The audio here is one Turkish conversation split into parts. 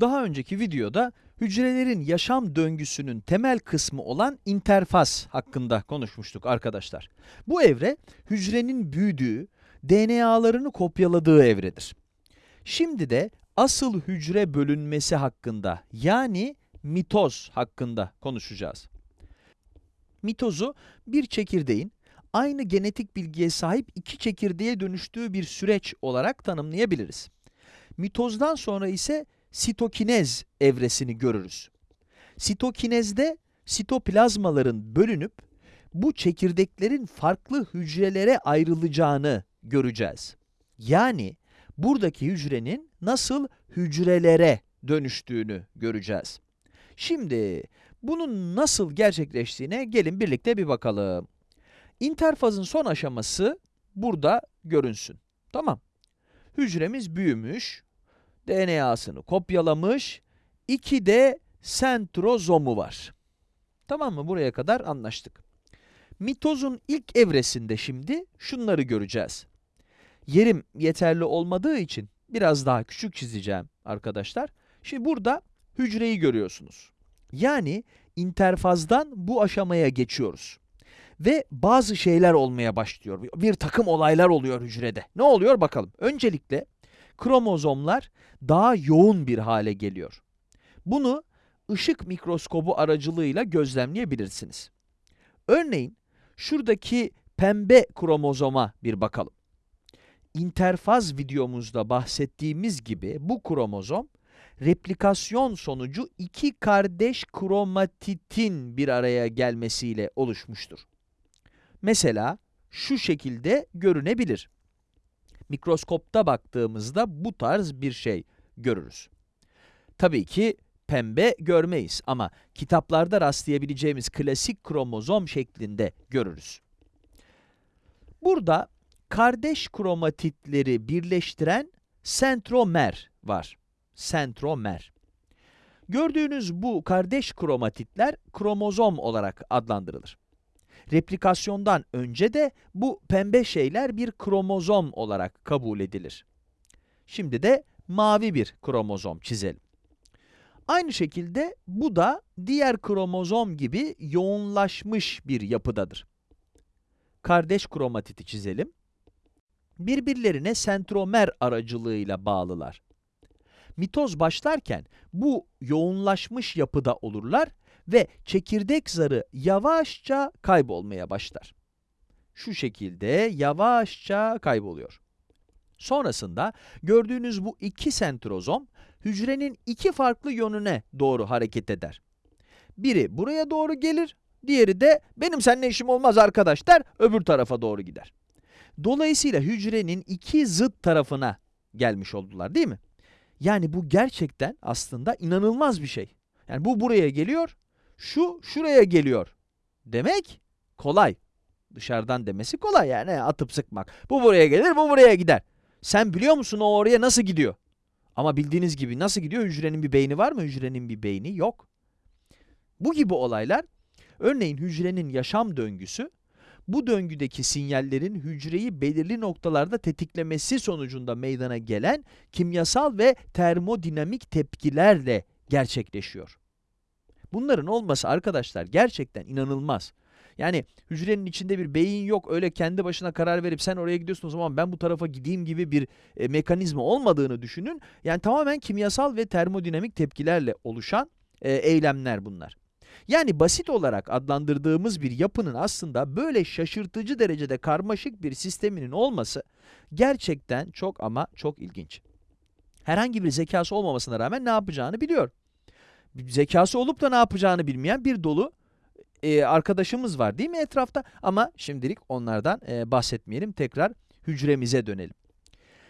Daha önceki videoda hücrelerin yaşam döngüsünün temel kısmı olan interfaz hakkında konuşmuştuk arkadaşlar. Bu evre hücrenin büyüdüğü, DNA'larını kopyaladığı evredir. Şimdi de asıl hücre bölünmesi hakkında yani mitoz hakkında konuşacağız. Mitozu bir çekirdeğin aynı genetik bilgiye sahip iki çekirdeğe dönüştüğü bir süreç olarak tanımlayabiliriz. Mitozdan sonra ise sitokinez evresini görürüz. Sitokinezde sitoplazmaların bölünüp bu çekirdeklerin farklı hücrelere ayrılacağını göreceğiz. Yani buradaki hücrenin nasıl hücrelere dönüştüğünü göreceğiz. Şimdi bunun nasıl gerçekleştiğine gelin birlikte bir bakalım. İnterfazın son aşaması burada görünsün. Tamam. Hücremiz büyümüş, DNA'sını kopyalamış, iki de sentrozomu var. Tamam mı? Buraya kadar anlaştık. Mitozun ilk evresinde şimdi şunları göreceğiz. Yerim yeterli olmadığı için biraz daha küçük çizeceğim arkadaşlar. Şimdi burada hücreyi görüyorsunuz. Yani interfazdan bu aşamaya geçiyoruz. Ve bazı şeyler olmaya başlıyor. Bir takım olaylar oluyor hücrede. Ne oluyor bakalım. Öncelikle kromozomlar daha yoğun bir hale geliyor. Bunu ışık mikroskobu aracılığıyla gözlemleyebilirsiniz. Örneğin şuradaki pembe kromozoma bir bakalım. İnterfaz videomuzda bahsettiğimiz gibi bu kromozom replikasyon sonucu iki kardeş kromatitin bir araya gelmesiyle oluşmuştur. Mesela şu şekilde görünebilir. Mikroskopta baktığımızda bu tarz bir şey görürüz. Tabii ki pembe görmeyiz ama kitaplarda rastlayabileceğimiz klasik kromozom şeklinde görürüz. Burada kardeş kromatitleri birleştiren sentromer var. Sentromer. Gördüğünüz bu kardeş kromatitler kromozom olarak adlandırılır. Replikasyondan önce de bu pembe şeyler bir kromozom olarak kabul edilir. Şimdi de mavi bir kromozom çizelim. Aynı şekilde bu da diğer kromozom gibi yoğunlaşmış bir yapıdadır. Kardeş kromatiti çizelim. Birbirlerine sentromer aracılığıyla bağlılar. Mitoz başlarken bu yoğunlaşmış yapıda olurlar ve çekirdek zarı yavaşça kaybolmaya başlar. Şu şekilde yavaşça kayboluyor. Sonrasında gördüğünüz bu iki sentrozom hücrenin iki farklı yönüne doğru hareket eder. Biri buraya doğru gelir, diğeri de benim seninle işim olmaz arkadaş der, öbür tarafa doğru gider. Dolayısıyla hücrenin iki zıt tarafına gelmiş oldular değil mi? Yani bu gerçekten aslında inanılmaz bir şey. Yani bu buraya geliyor, şu şuraya geliyor. Demek kolay. Dışarıdan demesi kolay yani atıp sıkmak. Bu buraya gelir, bu buraya gider. Sen biliyor musun o oraya nasıl gidiyor? Ama bildiğiniz gibi nasıl gidiyor? Hücrenin bir beyni var mı? Hücrenin bir beyni yok. Bu gibi olaylar, örneğin hücrenin yaşam döngüsü, bu döngüdeki sinyallerin hücreyi belirli noktalarda tetiklemesi sonucunda meydana gelen kimyasal ve termodinamik tepkilerle gerçekleşiyor. Bunların olması arkadaşlar gerçekten inanılmaz. Yani hücrenin içinde bir beyin yok, öyle kendi başına karar verip sen oraya gidiyorsun o zaman ben bu tarafa gideyim gibi bir e, mekanizma olmadığını düşünün. Yani tamamen kimyasal ve termodinamik tepkilerle oluşan e, eylemler bunlar. Yani basit olarak adlandırdığımız bir yapının aslında böyle şaşırtıcı derecede karmaşık bir sisteminin olması gerçekten çok ama çok ilginç. Herhangi bir zekası olmamasına rağmen ne yapacağını biliyor. Zekası olup da ne yapacağını bilmeyen bir dolu e, arkadaşımız var değil mi etrafta? Ama şimdilik onlardan e, bahsetmeyelim. Tekrar hücremize dönelim.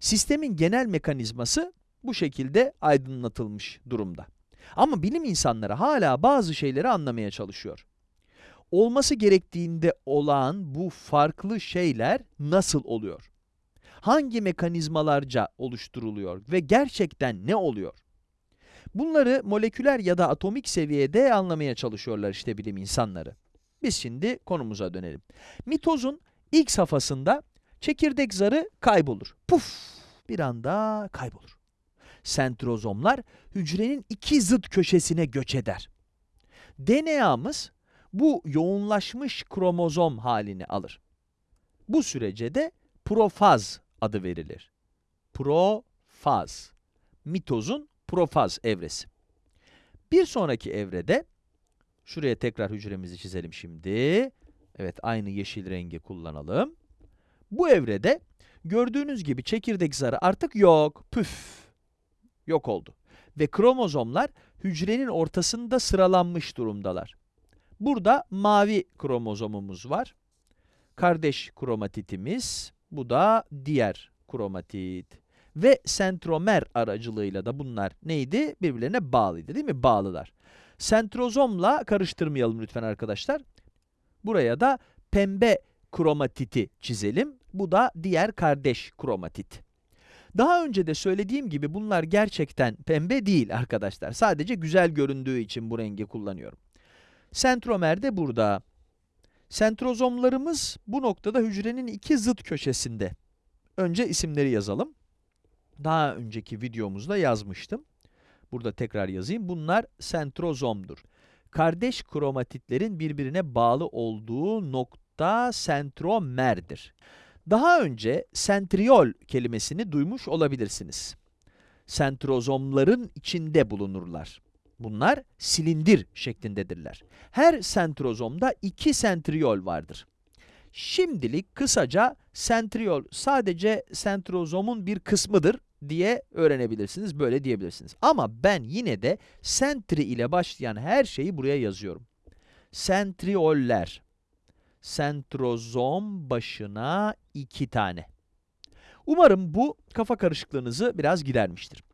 Sistemin genel mekanizması bu şekilde aydınlatılmış durumda. Ama bilim insanları hala bazı şeyleri anlamaya çalışıyor. Olması gerektiğinde olan bu farklı şeyler nasıl oluyor? Hangi mekanizmalarca oluşturuluyor ve gerçekten ne oluyor? Bunları moleküler ya da atomik seviyede anlamaya çalışıyorlar işte bilim insanları. Biz şimdi konumuza dönelim. Mitozun ilk safhasında çekirdek zarı kaybolur. Puf! Bir anda kaybolur. Sentrozomlar hücrenin iki zıt köşesine göç eder. DNA'mız bu yoğunlaşmış kromozom halini alır. Bu sürece de profaz adı verilir. Profaz. Mitozun profaz evresi. Bir sonraki evrede, şuraya tekrar hücremizi çizelim şimdi. Evet, aynı yeşil rengi kullanalım. Bu evrede gördüğünüz gibi çekirdek zarı artık yok. Püf! Yok oldu. Ve kromozomlar hücrenin ortasında sıralanmış durumdalar. Burada mavi kromozomumuz var. Kardeş kromatitimiz, bu da diğer kromatit. Ve sentromer aracılığıyla da bunlar neydi? Birbirlerine bağlıydı değil mi? Bağlılar. Sentrozomla karıştırmayalım lütfen arkadaşlar. Buraya da pembe kromatiti çizelim. Bu da diğer kardeş kromatit. Daha önce de söylediğim gibi bunlar gerçekten pembe değil arkadaşlar. Sadece güzel göründüğü için bu rengi kullanıyorum. Sentromer de burada. Sentrozomlarımız bu noktada hücrenin iki zıt köşesinde. Önce isimleri yazalım. Daha önceki videomuzda yazmıştım. Burada tekrar yazayım. Bunlar sentrozomdur. Kardeş kromatitlerin birbirine bağlı olduğu nokta sentromerdir. Daha önce sentriol kelimesini duymuş olabilirsiniz. Sentrozomların içinde bulunurlar. Bunlar silindir şeklindedirler. Her sentrozomda iki sentriol vardır. Şimdilik kısaca sentriol sadece sentrozomun bir kısmıdır diye öğrenebilirsiniz, böyle diyebilirsiniz. Ama ben yine de sentri ile başlayan her şeyi buraya yazıyorum. Sentrioller. Sentrozom başına iki tane. Umarım bu kafa karışıklığınızı biraz gidermiştir.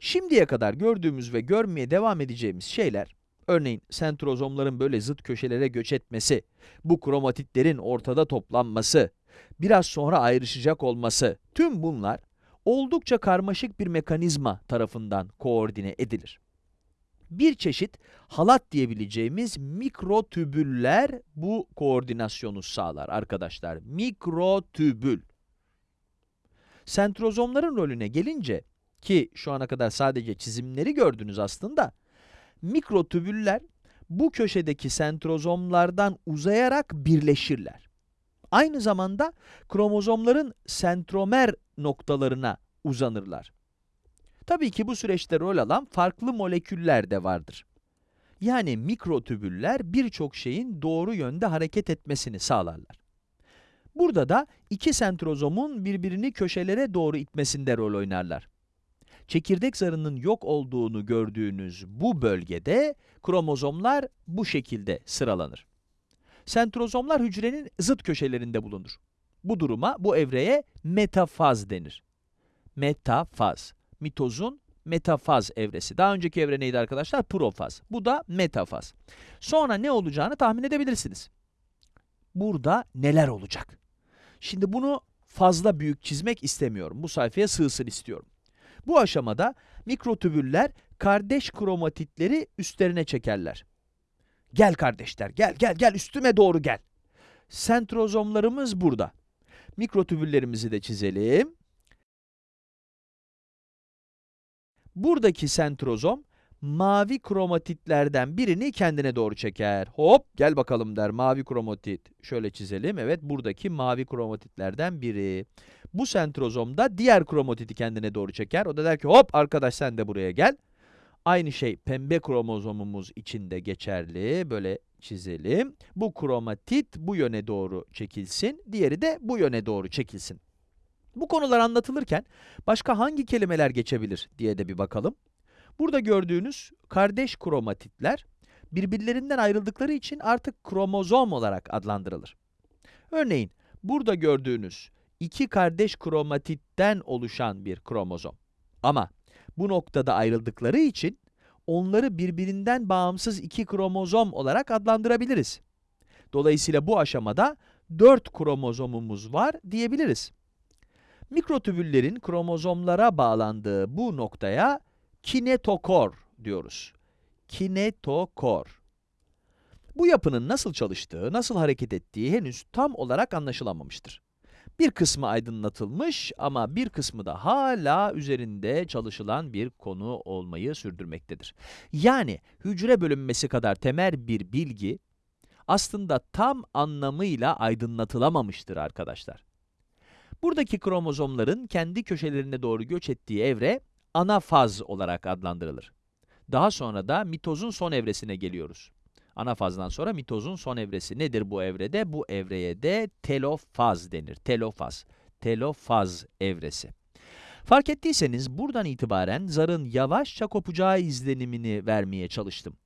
Şimdiye kadar gördüğümüz ve görmeye devam edeceğimiz şeyler, örneğin sentrozomların böyle zıt köşelere göç etmesi, bu kromatitlerin ortada toplanması, biraz sonra ayrışacak olması, tüm bunlar oldukça karmaşık bir mekanizma tarafından koordine edilir. Bir çeşit halat diyebileceğimiz mikrotübüller bu koordinasyonu sağlar arkadaşlar. Mikrotübül. Sentrozomların rolüne gelince, ki şu ana kadar sadece çizimleri gördünüz aslında, mikrotübüller bu köşedeki sentrozomlardan uzayarak birleşirler. Aynı zamanda kromozomların sentromer noktalarına uzanırlar. Tabii ki bu süreçte rol alan farklı moleküller de vardır. Yani mikrotübüller birçok şeyin doğru yönde hareket etmesini sağlarlar. Burada da iki sentrozomun birbirini köşelere doğru itmesinde rol oynarlar. Çekirdek zarının yok olduğunu gördüğünüz bu bölgede kromozomlar bu şekilde sıralanır. Sentrozomlar hücrenin zıt köşelerinde bulunur. Bu duruma, bu evreye metafaz denir. Metafaz. Mitozun metafaz evresi. Daha önceki evre neydi arkadaşlar? Profaz. Bu da metafaz. Sonra ne olacağını tahmin edebilirsiniz. Burada neler olacak? Şimdi bunu fazla büyük çizmek istemiyorum. Bu sayfaya sığsın istiyorum. Bu aşamada mikrotübüller kardeş kromatitleri üstlerine çekerler. Gel kardeşler, gel gel gel üstüme doğru gel. Sentrozomlarımız burada. Mikrotübüllerimizi de çizelim. Buradaki sentrozom mavi kromatitlerden birini kendine doğru çeker. Hop gel bakalım der mavi kromatit. Şöyle çizelim. Evet buradaki mavi kromatitlerden biri. Bu sentrozom da diğer kromatiti kendine doğru çeker. O da der ki hop arkadaş sen de buraya gel. Aynı şey pembe kromozomumuz için de geçerli. Böyle çizelim. Bu kromatit bu yöne doğru çekilsin. Diğeri de bu yöne doğru çekilsin. Bu konular anlatılırken başka hangi kelimeler geçebilir diye de bir bakalım. Burada gördüğünüz kardeş kromatitler birbirlerinden ayrıldıkları için artık kromozom olarak adlandırılır. Örneğin burada gördüğünüz iki kardeş kromatitten oluşan bir kromozom. Ama bu noktada ayrıldıkları için onları birbirinden bağımsız iki kromozom olarak adlandırabiliriz. Dolayısıyla bu aşamada 4 kromozomumuz var diyebiliriz. Mikrotübüllerin kromozomlara bağlandığı bu noktaya kinetokor diyoruz. Kinetokor. Bu yapının nasıl çalıştığı, nasıl hareket ettiği henüz tam olarak anlaşılamamıştır. Bir kısmı aydınlatılmış ama bir kısmı da hala üzerinde çalışılan bir konu olmayı sürdürmektedir. Yani hücre bölünmesi kadar temel bir bilgi aslında tam anlamıyla aydınlatılamamıştır arkadaşlar. Buradaki kromozomların kendi köşelerine doğru göç ettiği evre ana faz olarak adlandırılır. Daha sonra da mitozun son evresine geliyoruz. Ana fazdan sonra mitozun son evresi nedir bu evrede? Bu evreye de telofaz denir. Telofaz. Telofaz evresi. Fark ettiyseniz buradan itibaren zarın yavaşça kopacağı izlenimini vermeye çalıştım.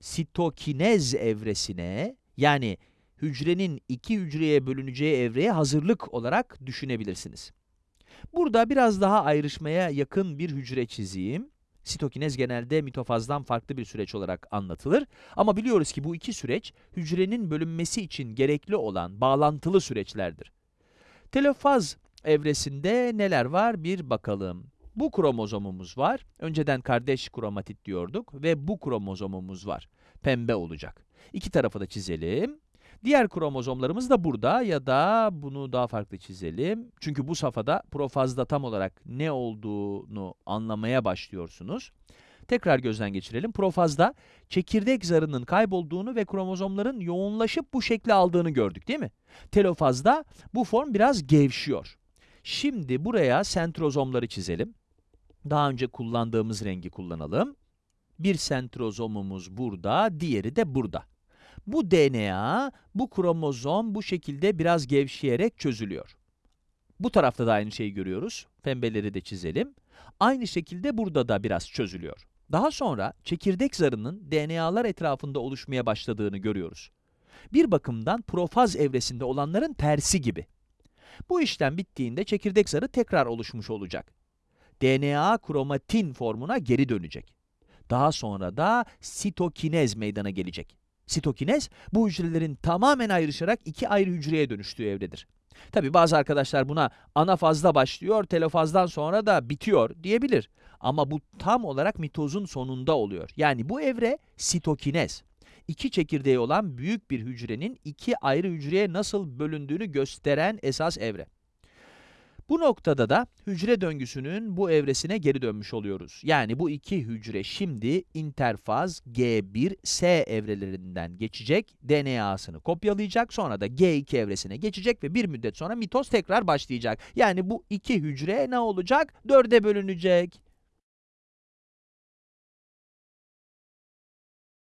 Sitokinez evresine yani hücrenin iki hücreye bölüneceği evreye hazırlık olarak düşünebilirsiniz. Burada biraz daha ayrışmaya yakın bir hücre çizeyim. Sitokinez genelde mitofazdan farklı bir süreç olarak anlatılır. Ama biliyoruz ki bu iki süreç hücrenin bölünmesi için gerekli olan bağlantılı süreçlerdir. Telofaz evresinde neler var bir bakalım. Bu kromozomumuz var. Önceden kardeş kromatit diyorduk ve bu kromozomumuz var. Pembe olacak. İki tarafı da çizelim. Diğer kromozomlarımız da burada ya da bunu daha farklı çizelim. Çünkü bu safhada profazda tam olarak ne olduğunu anlamaya başlıyorsunuz. Tekrar gözden geçirelim. Profazda çekirdek zarının kaybolduğunu ve kromozomların yoğunlaşıp bu şekli aldığını gördük değil mi? Telofazda bu form biraz gevşiyor. Şimdi buraya sentrozomları çizelim. Daha önce kullandığımız rengi kullanalım. Bir sentrozomumuz burada, diğeri de burada. Bu DNA, bu kromozom bu şekilde biraz gevşeyerek çözülüyor. Bu tarafta da aynı şeyi görüyoruz. Pembeleri de çizelim. Aynı şekilde burada da biraz çözülüyor. Daha sonra çekirdek zarının DNA'lar etrafında oluşmaya başladığını görüyoruz. Bir bakımdan profaz evresinde olanların tersi gibi. Bu işlem bittiğinde çekirdek zarı tekrar oluşmuş olacak. DNA kromatin formuna geri dönecek. Daha sonra da sitokinez meydana gelecek. Sitokinez, bu hücrelerin tamamen ayrışarak iki ayrı hücreye dönüştüğü evredir. Tabi bazı arkadaşlar buna ana fazda başlıyor, telofazdan sonra da bitiyor diyebilir. Ama bu tam olarak mitozun sonunda oluyor. Yani bu evre sitokinez. İki çekirdeği olan büyük bir hücrenin iki ayrı hücreye nasıl bölündüğünü gösteren esas evre. Bu noktada da hücre döngüsünün bu evresine geri dönmüş oluyoruz. Yani bu iki hücre şimdi interfaz G1-S evrelerinden geçecek, DNA'sını kopyalayacak, sonra da G2 evresine geçecek ve bir müddet sonra mitoz tekrar başlayacak. Yani bu iki hücre ne olacak? Dörde bölünecek.